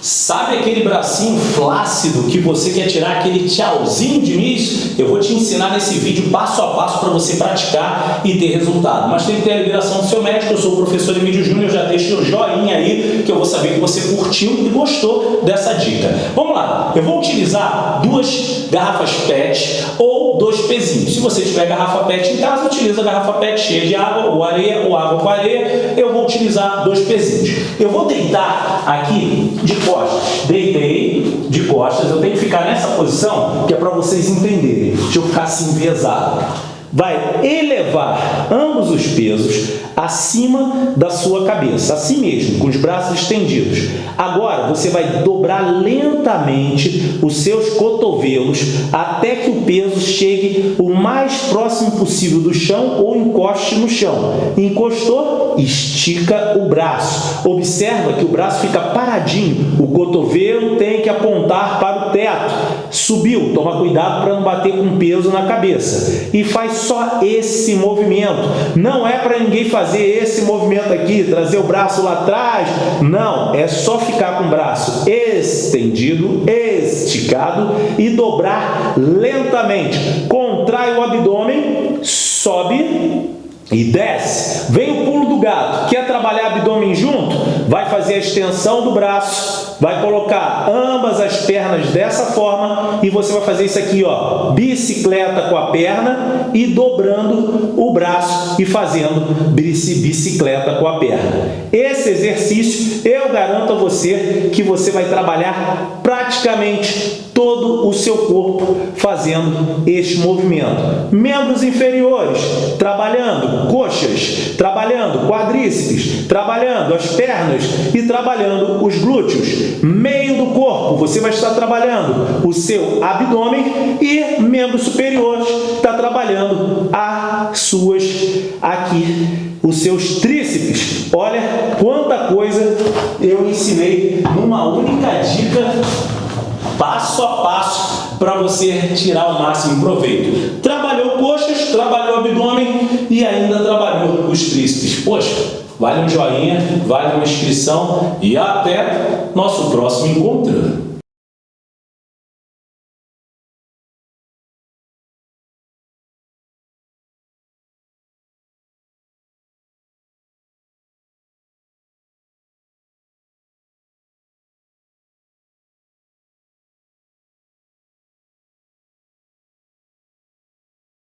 Sabe aquele bracinho flácido que você quer tirar aquele tchauzinho de início? Eu vou te ensinar nesse vídeo passo a passo para você praticar e ter resultado. Mas tem que ter a liberação do seu médico. Eu sou o professor Emílio Júnior, já deixa o joinha aí que eu vou saber que você curtiu e gostou dessa dica. Vamos lá, eu vou utilizar duas garrafas PET ou dois pezinhos. Se você tiver garrafa PET em casa, utiliza a garrafa PET cheia de água ou areia ou água com areia. Eu utilizar dois pezinhos. Eu vou deitar aqui de costas. Deitei de costas, eu tenho que ficar nessa posição que é para vocês entenderem. Deixa eu ficar assim enviesado vai elevar ambos os pesos acima da sua cabeça, assim mesmo, com os braços estendidos. Agora, você vai dobrar lentamente os seus cotovelos até que o peso chegue o mais próximo possível do chão ou encoste no chão. Encostou? Estica o braço. Observa que o braço fica paradinho, o cotovelo tem que apontar para o teto. Subiu, toma cuidado para não bater com peso na cabeça. E faz só esse movimento. Não é para ninguém fazer esse movimento aqui, trazer o braço lá atrás. Não, é só ficar com o braço estendido, esticado e dobrar lentamente. Contrai o abdômen, sobe e desce. Vem o pulo do gato. Quer trabalhar abdômen junto? Vai fazer a extensão do braço, vai colocar ambas as pernas dessa forma e você vai fazer isso aqui, ó, bicicleta com a perna e dobrando o braço e fazendo bicicleta com a perna. Esse exercício, eu garanto a você que você vai trabalhar praticamente todo o seu corpo fazendo este movimento. Membros inferiores, trabalhando coxas, trabalhando quadríceps, trabalhando as pernas e trabalhando os glúteos. Meio do corpo, você vai estar trabalhando o seu abdômen e membros superiores está trabalhando as suas aqui os seus tríceps. Olha quanta coisa eu ensinei numa única dica passo a passo para você tirar o máximo proveito. Trabalhou trabalhou abdômen e ainda trabalhou os tríceps. Poxa, vale um joinha, vale uma inscrição e até nosso próximo encontro.